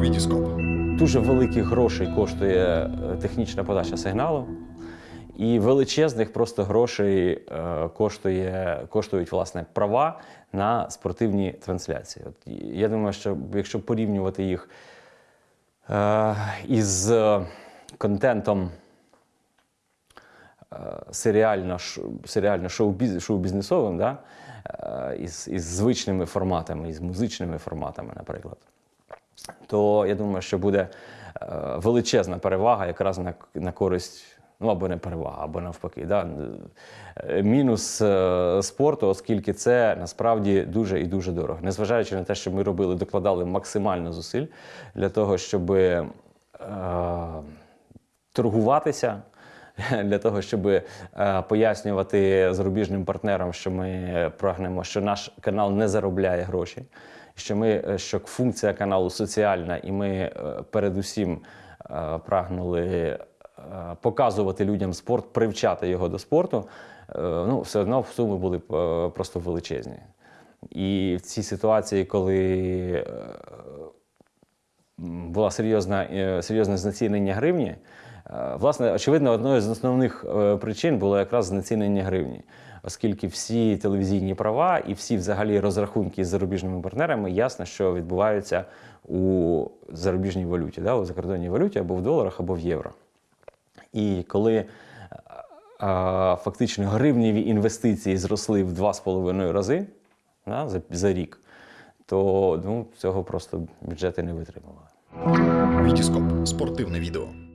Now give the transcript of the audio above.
Вітіскоп. Дуже великих грошей коштує е, технічна подача сигналу, і величезних просто грошей е, коштує, коштують власне права на спортивні трансляції. От я думаю, що якщо порівнювати їх е, із контентом серіально, серіально шоу-біз- шоу-бізнесовим, да? із, із звичними форматами, із музичними форматами, наприклад то я думаю, що буде е, величезна перевага якраз на, на користь, ну або не перевага, або навпаки. Да? Е, Мінус е, спорту, оскільки це насправді дуже і дуже дорого. Незважаючи на те, що ми робили, докладали максимально зусиль для того, щоб е, торгуватися. Для того, щоб е, пояснювати зарубіжним партнерам, що ми прагнемо, що наш канал не заробляє гроші, що ми е, що функція каналу соціальна, і ми е, передусім прагнули показувати людям спорт, привчати його до спорту. Ну, все одно суми були просто величезні. І в цій ситуації, коли була серйозне знецінення гривні. Е, Власне, очевидно, одною з основних е, причин було якраз знецінення гривні, оскільки всі телевізійні права і всі взагалі розрахунки з зарубіжними партнерами ясно, що відбуваються у зарубіжній валюті, да, у закордонній валюті або в доларах, або в євро. І коли е, е, фактично гривневі інвестиції зросли в 2,5 рази да, за, за рік, то ну, цього просто бюджети не витримували. Вітіскоп. Спортивне відео.